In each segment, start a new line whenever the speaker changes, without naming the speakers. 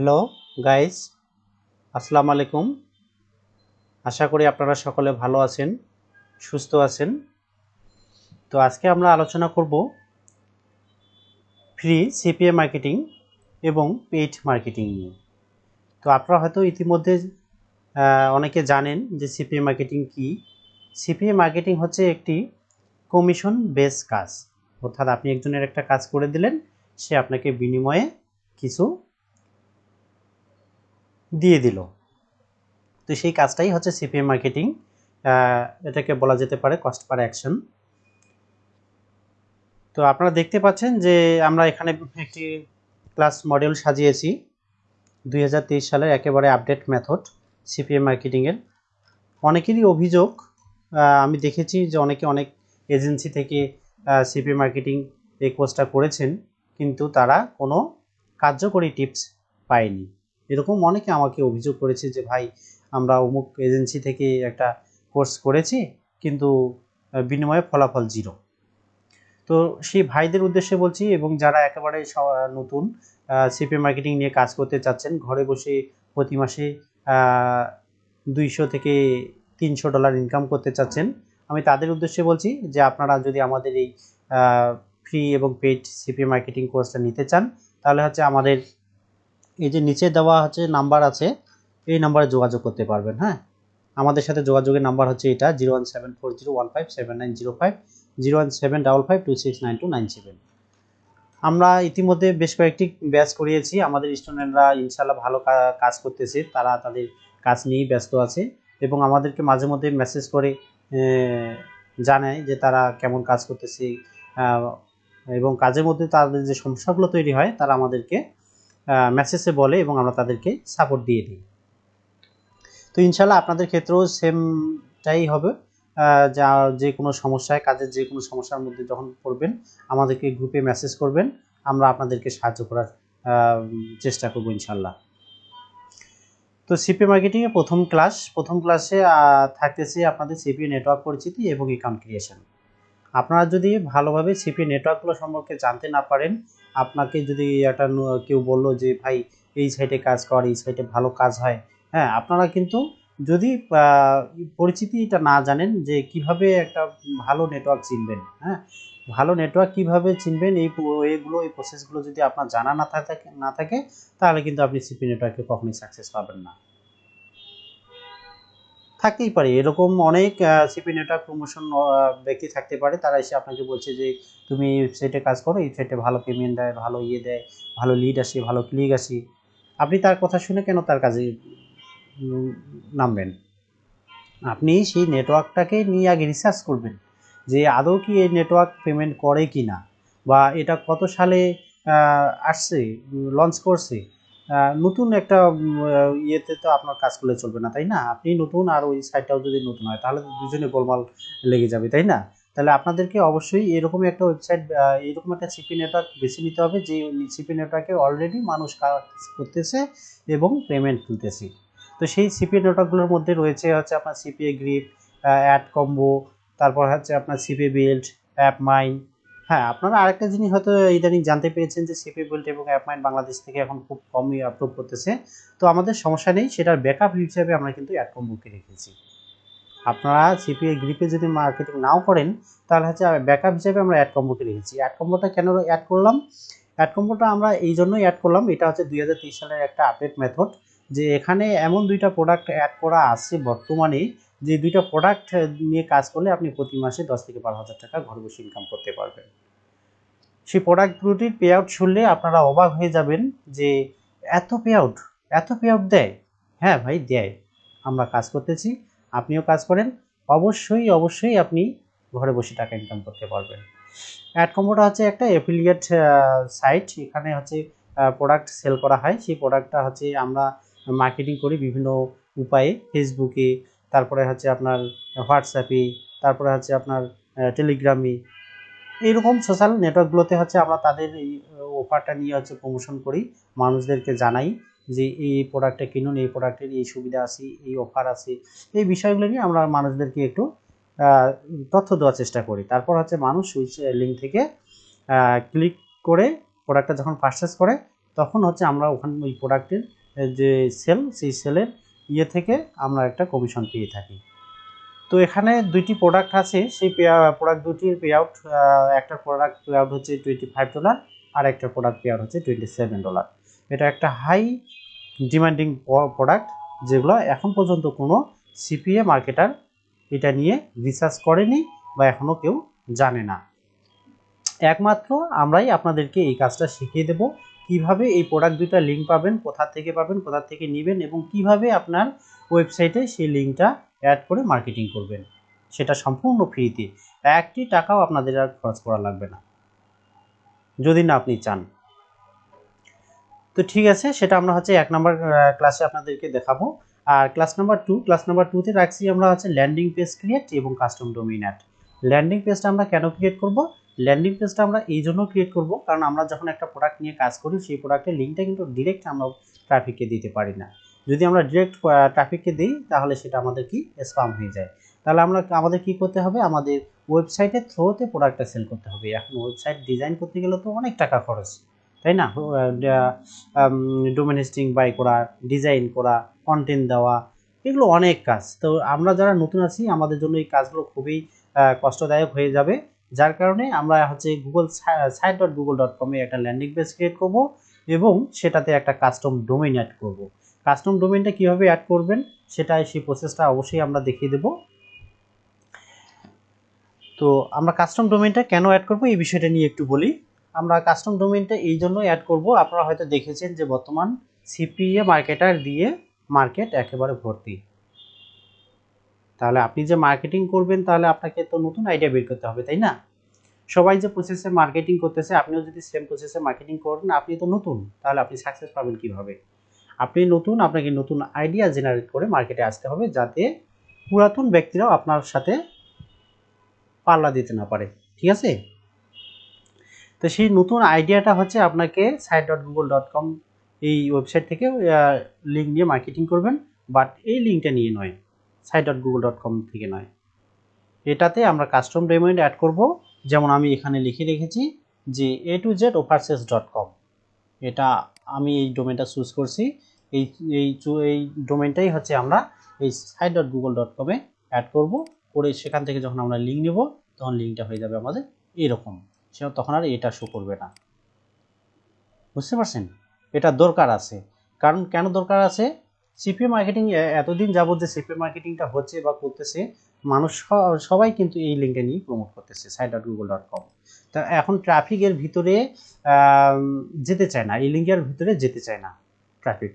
Hello guys আসসালামু আলাইকুম আশা করি আপনারা সকলে ভালো আছেন, সুস্থ আছেন। তো আজকে আমরা আলোচনা করব ফ্রি সিপিএ মার্কেটিং এবং পেইড মার্কেটিং নিয়ে। তো আপনারা হয়তো ইতিমধ্যে অনেকে জানেন যে সিপিএ মার্কেটিং কি। সিপিএ মার্কেটিং হচ্ছে একটি কমিশন বেস কাজ। অর্থাৎ আপনি একজনের একটা কাজ করে দিলেন, সে আপনাকে বিনিময়ে কিছু দিয়ে দিল। তো সেই কাজটাই হচ্ছে সিপিএম মার্কেটিং এটাকে বলা যেতে পারে কস্ট পার অ্যাকশন তো আপনারা দেখতে পাচ্ছেন যে আমরা এখানে একটি ক্লাস মডেল সাজিয়েছি দু হাজার তেইশ সালের একেবারে আপডেট মেথড সিপিএম মার্কেটিংয়ের অনেকেরই অভিযোগ আমি দেখেছি যে অনেকে অনেক এজেন্সি থেকে সিপিএম মার্কেটিং এই কোর্সটা করেছেন, কিন্তু তারা কোনো কার্যকরী টিপস পায়নি। এরকম অনেকে আমাকে অভিযোগ করেছে যে, ভাই, আমরা অমুক এজেন্সি থেকে একটা কোর্স করেছি, কিন্তু বিনিময়ে ফলাফল জিরো তো সেই ভাইদের উদ্দেশ্যে বলছি এবং যারা একেবারে নতুন সিপি মার্কেটিং নিয়ে কাজ করতে চাচ্ছেন, ঘরে বসে প্রতি মাসে দুইশো থেকে তিনশো ডলার ইনকাম করতে চাচ্ছেন, আমি তাদের উদ্দেশ্যে বলছি যে, আপনারা যদি আমাদের এই ফ্রি এবং পেড সিপি মার্কেটিং কোর্সটা নিতে চান, তাহলে হচ্ছে আমাদের এই যে নিচে দেওয়া হচ্ছে নাম্বার আছে, এই নাম্বারে যোগাযোগ করতে পারবেন হ্যাঁ? আমাদের সাথে যোগাযোগের নাম্বার হচ্ছে এটা, zero one seven four zero one five seven nine zero five, zero one seven double five two six nine two nine seven. আমরা ইতিমধ্যে বেশ কয়েকটি ব্যাচ করিয়েছি, আমাদের স্টুডেন্টরা ইনশাল্লাহ ভালো কাজ করতেছে, তারা তাদের কাজ নিয়েই ব্যস্ত আছে এবং আমাদেরকে মাঝে মধ্যে মেসেজ করে জানায় যে তারা কেমন কাজ করতেছে এবং কাজের মধ্যে তাদের যে সমস্যাগুলো তৈরি হয়, তারা আমাদেরকে মেসেজে বলে এবং আমরা তাদেরকে সাপোর্ট দিয়ে দিই। তো ইনশাল্লাহ আপনাদের ক্ষেত্রেও সেমটাই হবে। যা যে কোনো সমস্যায়, কাজের যে কোনো সমস্যার মধ্যে যখন পড়বেন, আমাদেরকে গ্রুপে মেসেজ করবেন। আমরা আপনাদেরকে সাহায্য করার চেষ্টা করব ইনশাল্লাহ। তো সিপি মার্কেটিংয়ে প্রথম ক্লাস প্রথম ক্লাসে থাকতেছে আপনাদের সিপি নেটওয়ার্ক পরিচিতি এবং অ্যাকাউন্ট ক্রিয়েশন আপনারা যদি ভালোভাবে সিপি নেটওয়ার্কগুলো সম্পর্কে জানতে না পারেন আপনাকে যদি একটা কেউ বলল যে, ভাই, এই সাইটে কাজ কর, এই সাইটে ভালো কাজ হয়। হ্যাঁ আপনারা কিন্তু যদি পরিচিতিটা না জানেন যে, কীভাবে একটা ভালো নেটওয়ার্ক চিনবেন হ্যাঁ? ভালো নেটওয়ার্ক কীভাবে চিনবেন, এই এগুলো, এই প্রসেসগুলো যদি আপনার জানা না থাকে না থাকে, তাহলে কিন্তু আপনি সিপি নেটওয়ার্কে কখনোই সাকসেস পাবেন না। থাকতেই পারে। এরকম অনেক সিপি নেটওয়ার্ক প্রমোশন ব্যক্তি থাকতে পারে। তারা এসে আপনাকে বলছে যে, তুমি এই সাইটে কাজ করো, এই সাইটে ভালো পেমেন্ট দেয়, ভালো ইয়ে দেয়, ভালো লিড আসে, ভালো ক্লিক আসে। আপনি তার কথা শুনে কেন তার কাজে নামবেন? আপনি সেই নেটওয়ার্কটাকে নিয়ে আগে রিসার্চ করবেন যে, আদৌ কি এই নেটওয়ার্ক পেমেন্ট করে কি না বা এটা কত সালে আসছে লঞ্চ করছে? নতুন একটা ইয়েতে তো আপনার কাজ করলে চলবে না, তাই না? আপনি নতুন আর ওই সাইটটাও যদি নতুন হয়, তাহলে দুজনে গোলমাল লেগে যাবে, তাই না? তাহলে আপনাদেরকে অবশ্যই এরকম একটা ওয়েবসাইট এরকম একটা সিপি নেটওয়ার্ক বেছে নিতে হবে, যে সিপি নেটওয়ার্কে অলরেডি মানুষ কাজ করতেছে এবং পেমেন্ট তুলতেছে। তো সেই সিপি নেটওয়ার্কগুলোর মধ্যে রয়েছে হচ্ছে আপনার সিপিএ গ্রিপ অ্যাড কম্বো তারপর হচ্ছে আপনার সিপি বিল্ড অ্যাপ মাইন হ্যাঁ আপনারা আরেকটা জিনিস হয়তো ইদানিং জানতে পেরেছেন যে সিপি বিল্ড এবং অ্যাপ মাইন বাংলাদেশ থেকে এখন খুব কমই আপলোড করতেছে। তো আমাদের সমস্যা নেই, সেটার ব্যাকআপ হিসেবে আমরা কিন্তু অ্যাড বুকে রেখেছি। আপনারা সিপিএ গ্রিপে যদি মার্কেটিং নাও করেন, তাহলে হচ্ছে ব্যাকআপ হিসেবে আমরা অ্যাড কম্বোকে রেখেছি। অ্যাড কম্বোটা কেন অ্যাড করলাম? অ্যাড কম্বোটা আমরা এই জন্যই অ্যাড করলাম, এটা হচ্ছে দুই হাজার তেইশ সালের একটা আপডেট মেথড যে এখানে এমন দুইটা প্রোডাক্ট অ্যাড করা আছে বর্তমানে যে দুইটা প্রোডাক্ট নিয়ে কাজ করলে আপনি প্রতি মাসে দশ থেকে বারো হাজার টাকা ঘরে বসে ইনকাম করতে পারবেন। সেই প্রোডাক্ট দুটির পে আউট শুনলে আপনারা অবাক হয়ে যাবেন যে এত পে আউট এত পে আউট দেয়? হ্যাঁ ভাই, দেয়। আমরা কাজ করতেছি, আপনিও কাজ করেন, অবশ্যই অবশ্যই আপনি ঘরে বসে টাকা ইনকাম করতে পারবেন। অ্যাড কম্বোটা হচ্ছে একটা অ্যাফিলিয়েট সাইট এখানে হচ্ছে প্রোডাক্ট সেল করা হয়। সেই প্রোডাক্টটা হচ্ছে আমরা মার্কেটিং করি বিভিন্ন উপায়ে ফেসবুকে তারপরে হচ্ছে আপনার হোয়াটসঅ্যাপে তারপরে হচ্ছে আপনার টেলিগ্রামে এইরকম সোশ্যাল নেটওয়ার্কগুলোতে হচ্ছে আমরা তাদের এই অফারটা নিয়ে হচ্ছে প্রমোশন করি। মানুষদেরকে জানাই যে এই প্রোডাক্টটা কিনুন, এই প্রোডাক্টের এই সুবিধা আছে, এই অফার আছে। এই বিষয়গুলো নিয়ে আমরা মানুষদেরকে একটু তথ্য দেওয়ার চেষ্টা করি। তারপর হচ্ছে মানুষ ওই লিঙ্ক থেকে ক্লিক করে প্রোডাক্টটা যখন পারচেস করে, তখন হচ্ছে আমরা ওখানে, ওই প্রোডাক্টের যে সেল সেই সেলের ইয়ে থেকে আমরা একটা কমিশন পেয়ে থাকি। তো এখানে দুইটি প্রোডাক্ট আছে, সেই প্রোডাক্ট দুটির পে আউট একটা প্রোডাক্ট পে আউট হচ্ছে টোয়েন্টি ফাইভ ডলার আর একটা প্রোডাক্ট পে আউট হচ্ছে টোয়েন্টি সেভেন ডলার এটা একটা হাই ডিমান্ডিং প্রোডাক্ট যেগুলো এখন পর্যন্ত কোনো সিপিএ মার্কেটার এটা নিয়ে রিসার্চ করেনি বা এখনও কেউ জানে না। একমাত্র আমরাই আপনাদেরকে এই কাজটা শিখিয়ে দেব কীভাবে এই প্রোডাক্ট দুইটা লিঙ্ক পাবেন, কোথা থেকে পাবেন, কোথা থেকে নেবেন এবং কীভাবে আপনার ওয়েবসাইটে সেই লিঙ্কটা অ্যাড করে মার্কেটিং করবেন, সেটা সম্পূর্ণ ফ্রিতে একটি টাকাও আপনাদের আর খরচ করা লাগবে না, যদি না আপনি চান। তো ঠিক আছে, সেটা আমরা হচ্ছে এক নম্বর ক্লাসে আপনাদেরকে দেখাবো। আর class number two class number টুতে রাখছি আমরা হচ্ছে ল্যান্ডিং পেজ ক্রিয়েট এবং কাস্টম ডোমিন অ্যাড ল্যান্ডিং পেজটা আমরা কেন ক্রিয়েট করব? ল্যান্ডিং পেজটা আমরা এই জন্য ক্রিয়েট করব, কারণ আমরা যখন একটা প্রোডাক্ট নিয়ে কাজ করি, সেই প্রোডাক্টের লিঙ্কটা কিন্তু ডিরেক্ট আমরা ট্রাফিককে দিতে পারি না। যদি আমরা ডিরেক্ট ট্রাফিককে দিই, তাহলে সেটা আমাদের কি? স্পাম হয়ে যায়। তাহলে আমরা, আমাদের কি করতে হবে? আমাদের ওয়েবসাইটের থ্রোতে প্রোডাক্টটা সেল করতে হবে। এখন ওয়েবসাইট ডিজাইন করতে গেলে তো অনেক টাকা খরচ, তাই না? ডোমেন হোস্টিং বাই করা ডিজাইন করা কন্টেন্ট দেওয়া, এগুলো অনেক কাজ। তো আমরা যারা নতুন আছি, আমাদের জন্য এই কাজগুলো খুবই কষ্টদায়ক হয়ে যাবে। যার কারণে আমরা হচ্ছে Google site dot Google dot কমে একটা ল্যান্ডিং পেজ ক্রিয়েট করব এবং সেটাতে একটা কাস্টম ডোমেইন অ্যাড করব। কাস্টম ডোমেইনটা কীভাবে অ্যাড করবেন সেটা সেই প্রসেসটা অবশ্যই আমরা দেখিয়ে দেব। তো আমরা কাস্টম ডোমেইনটা কেন অ্যাড করব এই বিষয়টা নিয়ে একটু বলি। আমরা কাস্টম ডোমেইনটা এই জন্য অ্যাড করব, আপনারা হয়তো দেখেছেন যে বর্তমান সিপিএ মার্কেটার দিয়ে মার্কেট একেবারে ভর্তি। তাহলে আপনি যে মার্কেটিং করবেন, তাহলে আপনাকে তো নতুন আইডিয়া বের করতে হবে, তাই না? সবাই যে প্রসেসে মার্কেটিং করতেছে, আপনিও যদি সেম প্রসেসে মার্কেটিং করেন, আপনি তো নতুন, তাহলে আপনি সাকসেস পাবেন কীভাবে? আপনি নতুন, আপনাকে নতুন আইডিয়া জেনারেট করে মার্কেটে আসতে হবে, যাতে পুরাতন ব্যক্তিরাও আপনার সাথে পাল্লা দিতে না পারে, ঠিক আছে? তো সেই নতুন আইডিয়াটা হচ্ছে আপনাকে site dot Google dot com এই ওয়েবসাইট থেকে লিঙ্ক নিয়ে মার্কেটিং করবেন বাট এই লিঙ্কটা নিয়ে নয়। Site dot Google dot com থেকে নয়। এটাতে আমরা কাস্টম ডোমেইন অ্যাড করব। যেমন আমি এখানে লিখে রেখেছি যে A to Z overseas dot com এটা আমি এই ডোমেনটা চুজ করছি। এই এই এই ডোমেনটাই হচ্ছে আমরা এই সাইট ডট গুগল ডট কমে অ্যাড করব। করে সেখান থেকে যখন আমরা লিঙ্ক নেব, তখন লিঙ্কটা হয়ে যাবে আমাদের এরকম। সে তখন আর এটা শো করবে না। বুঝতে পারছেন? এটা দরকার আছে। কারণ কেন দরকার আছে? সিপি মার্কেটিং এতদিন যাবত যে সিপি মার্কেটিংটা হচ্ছে বা করতেছে, মানুষ সবাই কিন্তু এই লিঙ্কটা নিয়ে প্রমোট করতেছে site dot Google dot com তা এখন ট্রাফিকের ভিতরে যেতে চায় না, এই লিঙ্কের ভিতরে যেতে চায় না ট্রাফিক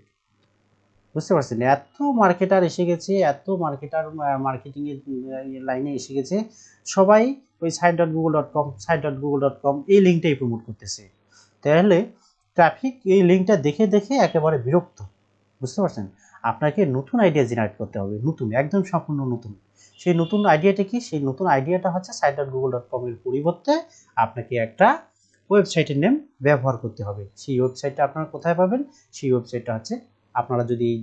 বুঝতে পারছেন? এত মার্কেটার এসে গেছে, এত মার্কেটার মার্কেটিংয়ের লাইনে এসে গেছে, সবাই ওই site dot Google dot com site dot Google dot com এই লিঙ্কটাই প্রমোট করতেছে। তাহলে ট্রাফিক এই লিঙ্কটা দেখে দেখে একেবারে বিরক্ত। বুঝতে পারছেন? আপনাকে নতুন আইডিয়া জেনারেট করতে হবে, নতুন, একদম সম্পূর্ণ নতুন। সেই নতুন আইডিয়াটা কি? সেই নতুন আইডিয়াটা হচ্ছে সাইট ডট গুগল ডট কমের পরিবর্তে আপনাকে একটা ওয়েবসাইটের নেম ব্যবহার করতে হবে। সেই ওয়েবসাইটটা আপনারা কোথায় পাবেন? সেই ওয়েবসাইটটা হচ্ছে আপনারা যদি এই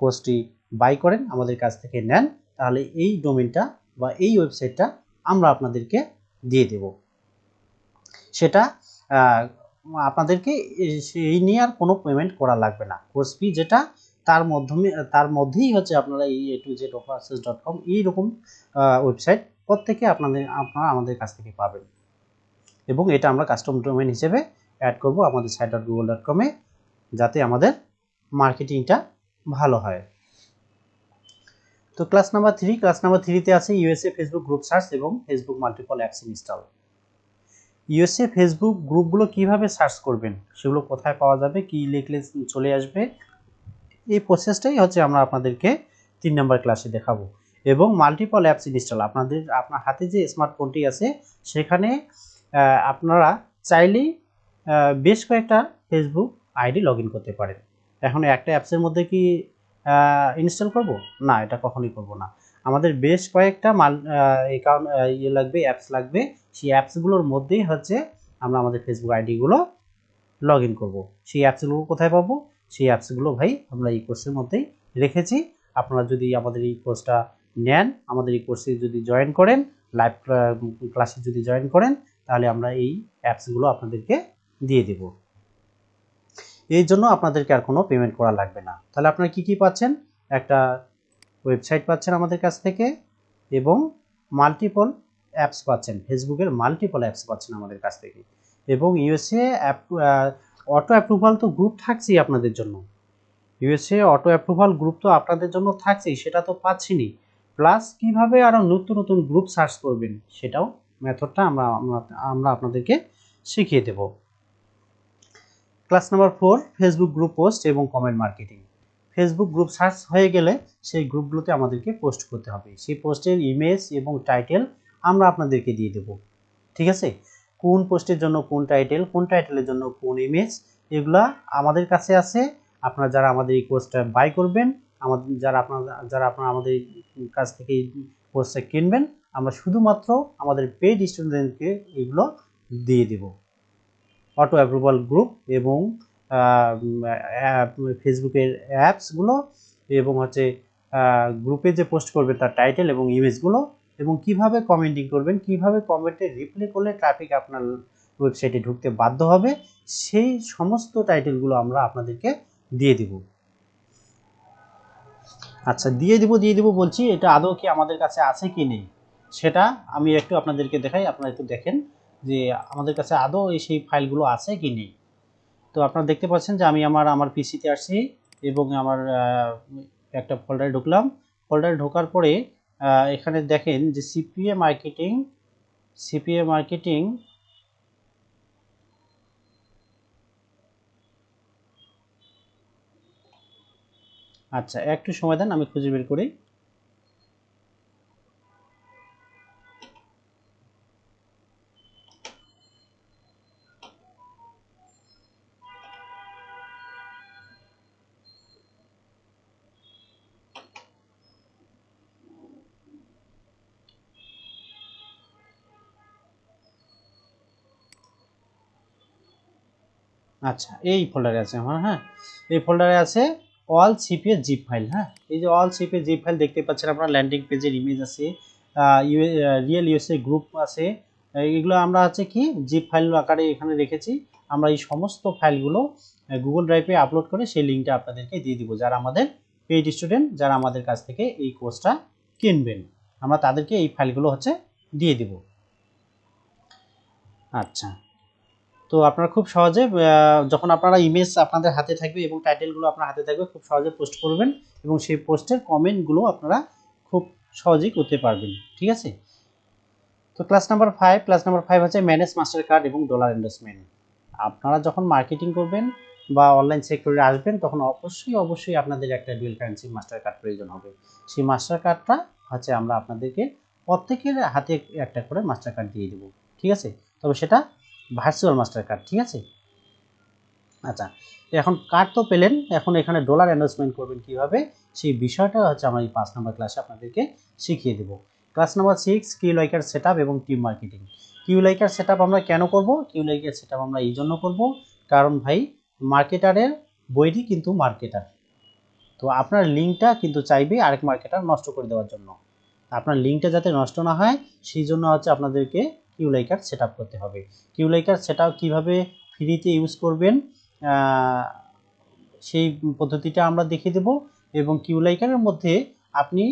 কোর্সটি বাই করেন, আমাদের কাছ থেকে নেন, তাহলে এই ডোমেনটা বা এই ওয়েবসাইটটা আমরা আপনাদেরকে দিয়ে দেব। সেটা আপনাদেরকে এই নিয়ে আর কোনো পেমেন্ট করা লাগবে না। কোর্স ফি যেটা তার মাধ্যমে, তার মধ্যেই হচ্ছে আপনারা এই A to Z offers dot com এইরকম ওয়েবসাইট প্রত্যেকে আপনাদের, আপনারা আমাদের কাছ থেকে পাবেন। এবং এটা আমরা কাস্টম ডোমেন হিসেবে অ্যাড করব আমাদের সাইট ডট গুগল ডট কমে যাতে আমাদের মার্কেটিংটা ভালো হয়। তো class number three class number থ্রিতে আছে ইউএসএ ফেসবুক গ্রুপ সার্চ এবং Facebook multiple apps install USA Facebook গ্রুপগুলো কীভাবে সার্চ করবেন? সেগুলো কোথায় পাওয়া যাবে? কি লিখলে চলে আসবে? এই প্রসেসটাই হচ্ছে আমরা আপনাদেরকে তিন নম্বর ক্লাসে দেখাবো। এবং মাল্টিপল অ্যাপস ইনস্টল আপনাদের, আপনার হাতে যে স্মার্টফোনটি আছে, সেখানে আপনারা চাইলেই বেশ কয়েকটা ফেসবুক আইডি লগ করতে পারেন। এখন একটা অ্যাপসের মধ্যে কি ইনস্টল করব? না, এটা কখনোই করব না। আমাদের বেশ কয়েকটা মাল অ্যাকাউন্ট ইয়ে লাগবে অ্যাপস লাগবে। সেই অ্যাপসগুলোর মধ্যেই হচ্ছে আমরা আমাদের ফেসবুক আইডিগুলো লগ ইন করব। সেই অ্যাপসগুলো কোথায় পাবো? সেই অ্যাপসগুলো ভাই আমরা এই কোর্সের মধ্যেই রেখেছি। আপনারা যদি আমাদের এই কোর্সটা নেন, আমাদের এই কোর্সে যদি জয়েন করেন লাইভ ক্লাসে যদি জয়েন করেন, তাহলে আমরা এই অ্যাপসগুলো আপনাদেরকে দিয়ে দেব। এই জন্য আপনাদেরকে আর কোনো পেমেন্ট করা লাগবে না। তাহলে আপনারা কি কি পাচ্ছেন? একটা ওয়েবসাইট পাচ্ছেন আমাদের কাছ থেকে এবং মাল্টিপল অ্যাপস পাচ্ছেন। ফেসবুকের মাল্টিপল অ্যাপস পাচ্ছেন আমাদের কাছ থেকে। এবং ইউএসএ অ্যাপ অটো অ্যাপ্রুভাল তো গ্রুপ থাকছেই আপনাদের জন্য। ইউএসএ অটো অ্যাপ্রুভাল গ্রুপ তো আপনাদের জন্য থাকছেই, সেটা তো পাচ্ছিনি। প্লাস কীভাবে আরও নতুন নতুন গ্রুপ সার্চ করবেন, সেটাও মেথডটা আমরা আমরা আপনাদেরকে শিখিয়ে দেব। Class number four Facebook group post এবং comment marketing Facebook group search হয়ে গেলে সেই গ্রুপগুলোতে আমাদেরকে পোস্ট করতে হবে। সেই পোস্টের ইমেজ এবং টাইটেল আমরা আপনাদেরকে দিয়ে দেব। ঠিক আছে? কোন পোস্টের জন্য কোন টাইটেল, কোন টাইটেলের জন্য কোন ইমেজ এগুলা আমাদের কাছে আছে। আপনারা যারা আমাদের এই কোর্সটা বাই করবেন, আমাদের যারা আপনার, যারা আপনারা আমাদের কাছ থেকে এই কোর্সটা কিনবেন, আমরা শুধুমাত্র আমাদের পেড স্টুডেন্টকে এগুলো দিয়ে দেব। অটো অ্যাপ্রুভাল গ্রুপ এবং ফেসবুকের অ্যাপসগুলো এবং হচ্ছে গ্রুপে যে পোস্ট করবে তার টাইটেল এবং ইমেজগুলো এবং কীভাবে কমেন্টিং করবেন, কীভাবে কমেন্টে রিপ্লাই করলে ট্রাফিক আপনার ওয়েবসাইটে ঢুকতে বাধ্য হবে, সেই সমস্ত টাইটেলগুলো আমরা আপনাদেরকে দিয়ে দিব। আচ্ছা দিয়ে দিব দিয়ে দিব বলছি, এটা আদৌ কি আমাদের কাছে আছে কি নেই? সেটা আমি একটু আপনাদেরকে দেখাই, আপনারা একটু দেখেন যে আমাদের কাছে আদৌ এই সেই ফাইলগুলো আছে কি নেই। তো আপনারা দেখতে পাচ্ছেন যে আমি আমার আমার পিসিতে আসছি এবং আমার একটা ফোল্ডারে ঢুকলাম। ফোল্ডারে ঢোকার পরে এখানে দেখেন যে সিপিএ মার্কেটিং সিপিএ মার্কেটিং আচ্ছা একটু সময় দেন, আমি খুঁজে বের করি। আচ্ছা এই ফোল্ডারে আছে আমার হ্যাঁ? এই ফোল্ডারে আছে অল সিপিএ জিপ ফাইল হ্যাঁ? এই যে অল সিপিএ জিপ ফাইল দেখতে পাচ্ছেন আপনারা ল্যান্ডিং পেজের ইমেজ আছে রিয়েল ইউএসএ গ্রুপ আছে। এগুলো আমরা হচ্ছে কি জিপ ফাইল আকারে এখানে রেখেছি। আমরা এই সমস্ত ফাইলগুলো গুগল ড্রাইভে আপলোড করে সেই লিঙ্কটা আপনাদেরকে দিয়ে দিব, যারা আমাদের পেইড স্টুডেন্ট যারা আমাদের কাছ থেকে এই কোর্সটা কিনবেন। আমরা তাদেরকে এই ফাইলগুলো হচ্ছে দিয়ে দিব। আচ্ছা তো আপনারা খুব সহজে যখন আপনারা ইমেজ আপনাদের হাতে থাকবে এবং টাইটেলগুলো আপনার হাতে থাকবে, খুব সহজে পোস্ট করবেন এবং সেই পোস্টের কমেন্টগুলো আপনারা খুব সহজেই করতে পারবেন। ঠিক আছে? তো class number five class number five হচ্ছে ম্যানেজ মাস্টার কার্ড এবং ডলার ইনভেস্টমেন্ট আপনারা যখন মার্কেটিং করবেন বা অনলাইন সেক্টরে আসবেন, তখন অবশ্যই অবশ্যই আপনাদের একটা ডুয়েল কারেন্সি মাস্টার কার্ড প্রয়োজন হবে। সেই মাস্টার কার্ডটা হচ্ছে আমরা আপনাদেরকে প্রত্যেকের হাতে একটা করে মাস্টার কার্ড দিয়ে দেবো। ঠিক আছে? তবে সেটা ভার্চুয়াল মাস্টার কার্ড ঠিক আছে? আচ্ছা এখন কার্ড তো পেলেন, এখন এখানে ডলার ইনভেস্টমেন্ট করবেন কীভাবে? সেই বিষয়টা হচ্ছে আমরা এই পাঁচ নম্বর ক্লাসে আপনাদেরকে শিখিয়ে দেব। Class number six Q liker set এবং team marketing Q liker set আমরা কেন করব? কিউ লাইকার সেট আমরা এই জন্য করব, কারণ ভাই মার্কেটারের বইটি কিন্তু মার্কেটার তো আপনার লিঙ্কটা কিন্তু চাইবে আরেক মার্কেটার নষ্ট করে দেওয়ার জন্য। আপনার লিঙ্কটা যাতে নষ্ট না হয়, সেই জন্য হচ্ছে আপনাদেরকে কিউলাইকার সেট করতে হবে। কিউলাইকার সেট কীভাবে ফ্রিতে ইউজ করবেন সেই পদ্ধতিটা আমরা দেখিয়ে দেব এবং কিউলাইকারের মধ্যে আপনি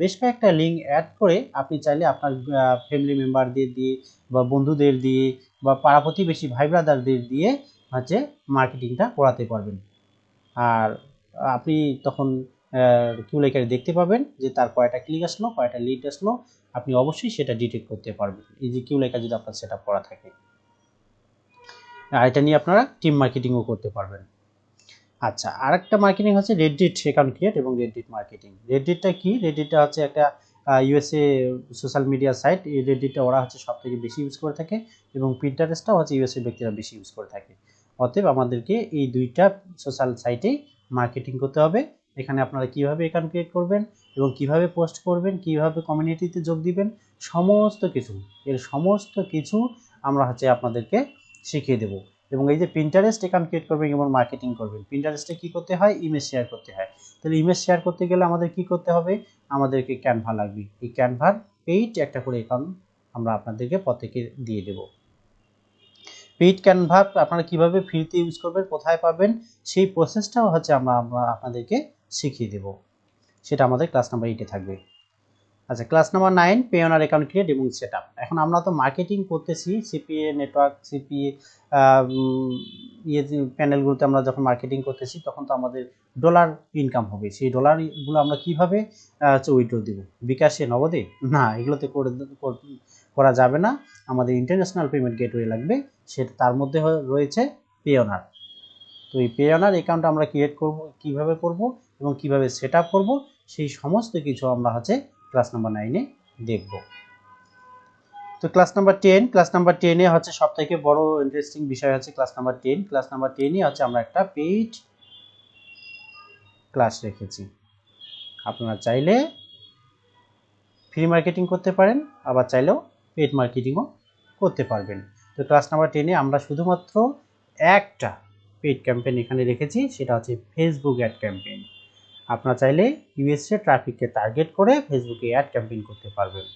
বেশ কয়েকটা লিঙ্ক অ্যাড করে আপনি চাইলে আপনার ফ্যামিলি মেম্বারদের দিয়ে বা বন্ধুদের দিয়ে বা পাড়া প্রতিবেশী ভাই ব্রাদারদের দিয়ে হচ্ছে মার্কেটিংটা করাতে পারবেন। আর আপনি তখন কিউলাইকারে দেখতে পাবেন যে তার কয়টা ক্লিক আসলো, কয়টা লিড আসলো আপনি অবশ্যই সেটা ডিটেক্ট করতে পারবেন। এই যে কিউ লেখা যদি আপনার সেট করা থাকে। আর এটা নিয়ে আপনারা টিম মার্কেটিংও করতে পারবেন। আচ্ছা আরেকটা মার্কেটিং হচ্ছে রেডিট অ্যাকাউন্ট ক্রিয়েট এবং রেডিট মার্কেটিং রেডিটটা কি? রেডিটটা হচ্ছে একটা ইউএসএ সোশ্যাল মিডিয়া সাইট এই রেডিটটা ওরা হচ্ছে সব থেকে বেশি ইউজ করে থাকে এবং প্রিন্টারেস্টটাও হচ্ছে ইউএসএ ব্যক্তিরা বেশি ইউজ করে থাকে। অতএব আমাদেরকে এই দুইটা সোশ্যাল সাইটেই মার্কেটিং করতে হবে। এখানে আপনারা কীভাবে অ্যাকাউন্ট ক্রিয়েট করবেন? এবং কীভাবে পোস্ট করবেন, কীভাবে কমিউনিটিতে যোগ দিবেন, সমস্ত কিছু, এর সমস্ত কিছু আমরা হচ্ছে আপনাদেরকে শিখিয়ে দেব। এবং এই যে প্রিন্টারেস্ট অ্যাকাউন্ট ক্রিয়েট করবেন এবং মার্কেটিং করবেন প্রিন্টারেস্টে কী করতে হয়? ইমেজ শেয়ার করতে হয়। তাহলে ইমেজ শেয়ার করতে গেলে আমাদের কি করতে হবে? আমাদেরকে ক্যানভা লাগবে। এই ক্যানভার পেইড একটা করে অ্যাকাউন্ট আমরা আপনাদেরকে প্রত্যেকে দিয়ে দেব। পেইড ক্যানভা আপনারা কীভাবে ফ্রিতে ইউজ করবেন, কোথায় পাবেন, সেই প্রসেসটাও হচ্ছে আমরা আমরা আপনাদেরকে শিখিয়ে দেব। সেটা আমাদের ক্লাস নাম্বার এইটে থাকবে। আচ্ছা class number nine Payoneer account create এবং সেট আপ এখন আমরা তো মার্কেটিং করতেছি সিপিএ নেটওয়ার্ক সিপিএ ইয়ে প্যানেলগুলোতে আমরা যখন মার্কেটিং করতেছি, তখন তো আমাদের ডলার ইনকাম হবে। সেই ডলারগুলো আমরা কীভাবে উইড্রো দেব? বিকাশে, নগদে? না, এগুলোতে করে, করা যাবে না। আমাদের ইন্টারন্যাশনাল পেমেন্ট গেটওয়ে লাগবে। সেটা, তার মধ্যে রয়েছে পে অনার তো এই পে অনার অ্যাকাউন্ট আমরা ক্রিয়েট করব, কীভাবে করব এবং কীভাবে সেট আপ করব সেই সমস্ত কিছু আমরা হচ্ছে ক্লাস নাম্বার নাইনে দেখব। তো class number ten class number টেনে হচ্ছে সব থেকে বড় ইন্টারেস্টিং বিষয় হচ্ছে class number ten class number টেনে হচ্ছে আমরা একটা পেইড ক্লাস রেখেছি। আপনারা চাইলে ফ্রি মার্কেটিং করতে পারেন, আবার চাইলেও পেড মার্কেটিংও করতে পারবেন। তো ক্লাস নাম্বার টেনে আমরা শুধুমাত্র একটা পেড ক্যাম্পেইন এখানে রেখেছি, সেটা হচ্ছে ফেসবুক অ্যাড ক্যাম্পেইন আপনারা চাইলে ইউএসএ ট্রাফিককে টার্গেট করে ফেসবুকে অ্যাড ক্যাম্পেইন করতে পারবেন।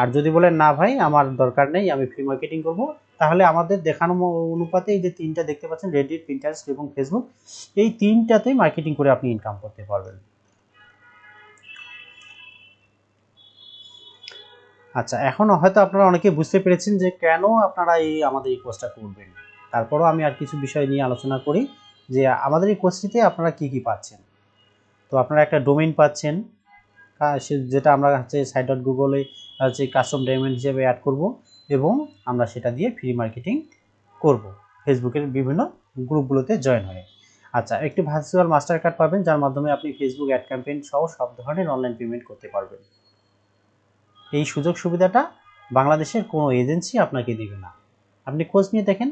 আর যদি বলেন, না ভাই, আমার দরকার নেই, আমি ফ্রি মার্কেটিং করব, তাহলে আমাদের দেখানো অনুপাতে এই যে তিনটা দেখতে পাচ্ছেন রেডিট প্রিন্টারেস্ট এবং ফেসবুক এই তিনটাতেই মার্কেটিং করে আপনি ইনকাম করতে পারবেন। আচ্ছা এখন হয়তো আপনারা অনেকে বুঝতে পেরেছেন যে কেন আপনারা এই আমাদের এই কোর্সটা করবেন। তারপরও আমি আর কিছু বিষয় নিয়ে আলোচনা করি যে আমাদের এই কোর্সটিতে আপনারা কি কি পাচ্ছেন। তো আপনারা একটা ডোমেইন পাচ্ছেন যেটা আমরা হচ্ছে সাইট ডট গুগলে হচ্ছে কাস্টম ডায়মন্ড হিসেবে অ্যাড করব এবং আমরা সেটা দিয়ে ফ্রি মার্কেটিং করব। ফেসবুকের বিভিন্ন গ্রুপগুলোতে জয়েন হয়ে। আচ্ছা একটি ভার্চুয়াল মাস্টার কার্ড পাবেন, যার মাধ্যমে আপনি ফেসবুক অ্যাড ক্যাম্পেইন সহ সব ধরনের অনলাইন পেমেন্ট করতে পারবেন। এই সুযোগ সুবিধাটা বাংলাদেশের কোনো এজেন্সি আপনাকে দেবে না। আপনি খোঁজ নিয়ে দেখেন,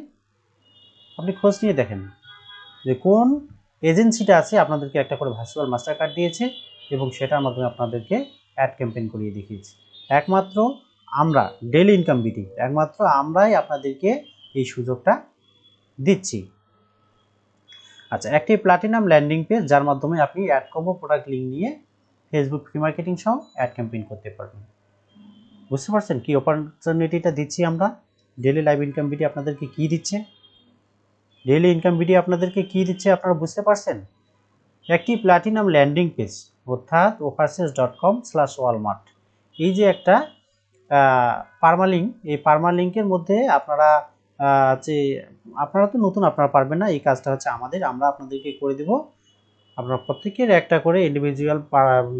আপনি খোঁজ নিয়ে দেখেন যে কোন এজেন্সিটা আছে, আপনাদেরকে একটা করে ভার্চুয়াল মাস্টার কার্ড দিয়েছে এবং সেটার মাধ্যমে আপনাদেরকে অ্যাড ক্যাম্পেইন করিয়ে দেখিয়েছি। একমাত্র আমরা ডেলি ইনকাম বিটি একমাত্র আমরাই আপনাদেরকে এই সুযোগটা দিচ্ছি। আচ্ছা একটি প্লাটিনাম ল্যান্ডিং পেজ যার মাধ্যমে আপনি অ্যাড কম্বো প্রোডাক্ট লিঙ্ক নিয়ে ফেসবুক ফ্রি মার্কেটিং সহ অ্যাড ক্যাম্পেইন করতে পারবেন। বুঝতে পারছেন কি অপরচুনিটিটা দিচ্ছি আমরা? ডেলি লাইভ ইনকাম বিটি আপনাদেরকে কি দিচ্ছে? ডেইলি ইনকাম ভিডিও আপনাদেরকে কি দিচ্ছে আপনারা বুঝতে পারছেন? একটি প্ল্যাটিনাম ল্যান্ডিং পেজ অর্থাৎ offers dot com slash Walmart এই যে একটা পারমালিঙ্ক এই পারমালিঙ্কের মধ্যে আপনারা যে, আপনারা তো নতুন, আপনারা পারবেন না, এই কাজটা হচ্ছে আমাদের, আমরা আপনাদেরকে করে দেব। আপনার প্রত্যেকের একটা করে ইন্ডিভিজুয়াল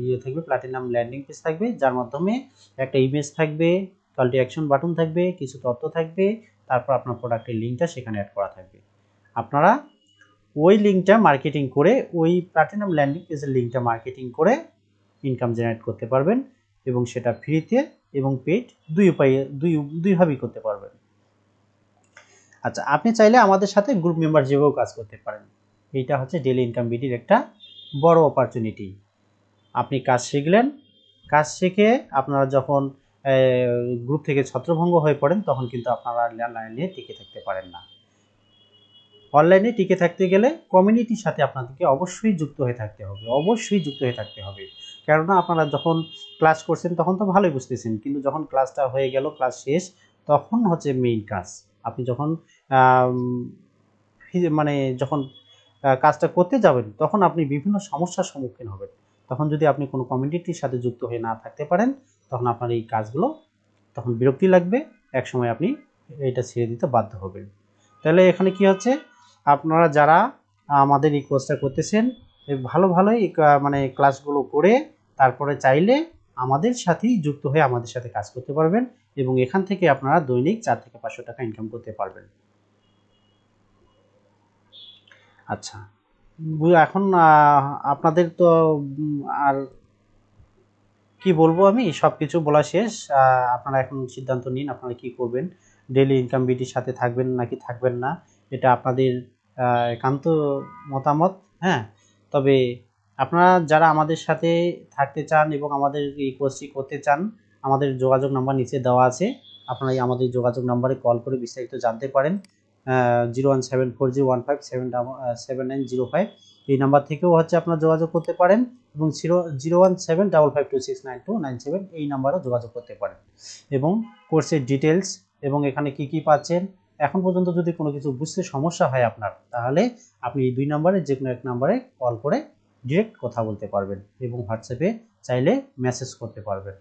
ইয়ে থাকবে প্ল্যাটিনাম ল্যান্ডিং পেজ থাকবে, যার মাধ্যমে একটা ইমেজ থাকবে কল অ্যাকশন বাটন থাকবে, কিছু তথ্য থাকবে, তারপর আপনার প্রোডাক্টের লিঙ্কটা সেখানে অ্যাড করা থাকবে। আপনারা ওই লিঙ্কটা মার্কেটিং করে, ওই প্লাটিনাম ল্যান্ডিং পেজের লিঙ্কটা মার্কেটিং করে ইনকাম জেনারেট করতে পারবেন এবং সেটা ফ্রিতে এবং পেড দুই উপায়ে, দুই দুইভাবেই করতে পারবেন। আচ্ছা আপনি চাইলে আমাদের সাথে গ্রুপ মেম্বার হিসেবেও কাজ করতে পারেন। এইটা হচ্ছে ডেলি ইনকাম বিডির একটা বড় অপরচুনিটি আপনি কাজ শিখলেন, কাজ শিখে আপনারা যখন গ্রুপ থেকে ছত্রভঙ্গ হয়ে পড়েন, তখন কিন্তু আপনারা লাইনে টিকে থাকতে পারেন না। অনলাইনে টিকে থাকতে গেলে কমিউনিটির সাথে আপনাদেরকে অবশ্যই যুক্ত হয়ে থাকতে হবে, অবশ্যই যুক্ত হয়ে থাকতে হবে। কেননা আপনারা যখন ক্লাস করছেন তখন তো ভালোই বুঝতেছেন, কিন্তু যখন ক্লাসটা হয়ে গেল, ক্লাস শেষ, তখন হচ্ছে মেইন কাজ। আপনি যখন মানে যখন কাজটা করতে যাবেন, তখন আপনি বিভিন্ন সমস্যার সম্মুখীন হবেন। তখন যদি আপনি কোনো কমিউনিটির সাথে যুক্ত হয়ে না থাকতে পারেন, তখন আপনার এই কাজগুলো, তখন বিরক্তি লাগবে, একসময় আপনি এটা ছেড়ে দিতে বাধ্য হবেন। তাহলে এখানে কি হচ্ছে? আপনারা যারা আমাদের এই কোর্সটা করতেছেন ভালো ভালোই মানে ক্লাসগুলো করে তারপরে চাইলে আমাদের সাথেই যুক্ত হয়ে আমাদের সাথে কাজ করতে পারবেন এবং এখান থেকে আপনারা দৈনিক চার থেকে পাঁচশো টাকা ইনকাম করতে পারবেন। আচ্ছা এখন আপনাদের তো আর কি বলব আমি? সব কিছু বলা শেষ। আপনারা এখন সিদ্ধান্ত নিন, আপনারা কি করবেন? ডেলি ইনকাম বিটির সাথে থাকবেন নাকি থাকবেন না? এটা আপনাদের একান্ত মতামত হ্যাঁ? তবে আপনারা যারা আমাদের সাথে থাকতে চান এবং আমাদের এই কোর্সটি করতে চান, আমাদের যোগাযোগ নাম্বার নিচে দেওয়া আছে। আপনারা এই আমাদের যোগাযোগ নাম্বারে কল করে বিস্তারিত জানতে পারেন। Zero one seven four zero one five seven seven nine zero five এই নাম্বার থেকেও হচ্ছে আপনারা যোগাযোগ করতে পারেন এবং zero zero one seven double five two six nine two nine seven এই নাম্বারেও যোগাযোগ করতে পারেন। এবং কোর্সের ডিটেলস এবং এখানে কি কি পাচ্ছেন এখন পর্যন্ত যদি কোনো কিছু বুঝতে সমস্যা হয় আপনার, তাহলে আপনি দুই নম্বরে যে কোনো এক নম্বরে কল করে ডিরেক্ট কথা বলতে পারবেন এবং হোয়াটসঅ্যাপে চাইলে মেসেজ করতে পারবেন।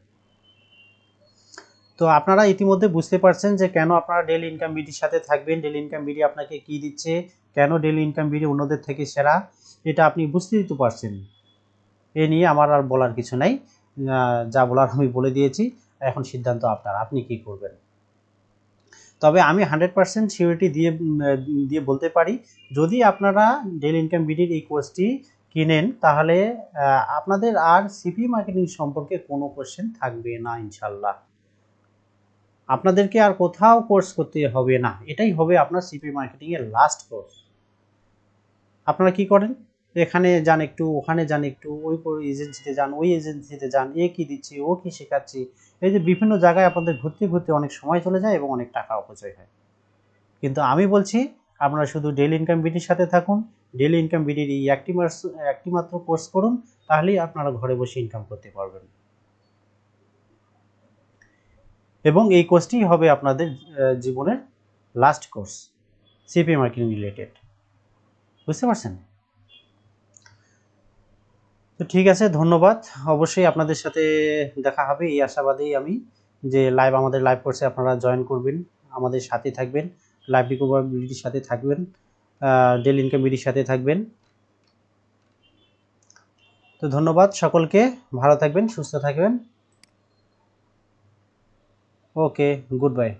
তো আপনারা ইতিমধ্যে বুঝতে পারছেন যে কেন আপনারা ডেলি ইনকাম বিডির সাথে থাকবেন ডেলি ইনকাম বিডি আপনাকে কি দিচ্ছে, কেন ডেলি ইনকাম বিডি অন্যদের থেকে সেরা, এটা আপনি বুঝতে দিতে পারছেন। এ নিয়ে আমার আর বলার কিছু নাই। যা বলার আমি বলে দিয়েছি, এখন সিদ্ধান্ত আপনার, আপনি কি করবেন? তবে আমি হান্ড্রেড পার্সেন্ট সিউরিটি দিয়ে দিয়ে বলতে পারি, যদি আপনারা ডেলি ইনকাম বিডির এই কোর্সটি কিনেন, তাহলে আপনাদের আর সিপি মার্কেটিং সম্পর্কে কোনো কোশ্চেন থাকবে না ইনশাল্লাহ আপনাদেরকে আর কোথাও কোর্স করতে হবে না, এটাই হবে আপনার সিপি মার্কেটিংয়ের লাস্ট কোর্স আপনারা কি করেন? এখানে যান একটু, ওখানে যান একটু, ওই এজেন্সিতে যান, ওই এজেন্সিতে যান, এ কি দিচ্ছি, ও কি শেখাচ্ছি। এই যে বিভিন্ন জায়গায় আপনাদের ঘুরতে ঘুরতে অনেক সময় চলে যায় এবং অনেক টাকা অপচয় হয়। কিন্তু আমি বলছি, আপনারা শুধু ডেলি ইনকাম বিডির সাথে থাকুন ডেলি ইনকাম বিডির এই একটি একটি মাত্র কোর্স করুন, তাহলেই আপনারা ঘরে বসে ইনকাম করতে পারবেন। এবং এই কোর্সটি হবে আপনাদের জীবনের last course CP marketing related বুঝতে পারছেন? তো ঠিক আছে, ধন্যবাদ। অবশ্যই আপনাদের সাথে দেখা হবে, এই আশাবাদেই আমি যে লাইভ আমাদের লাইভ কোর্সে আপনারা জয়েন করবেন, আমাদের সাথে থাকবেন লাইভ রিকভাবিলিটির সাথে থাকবেন ডেল ইনকাম বিডির সাথে থাকবেন। তো ধন্যবাদ সকলকে, ভালো থাকবেন, সুস্থ থাকবেন। Okay good bye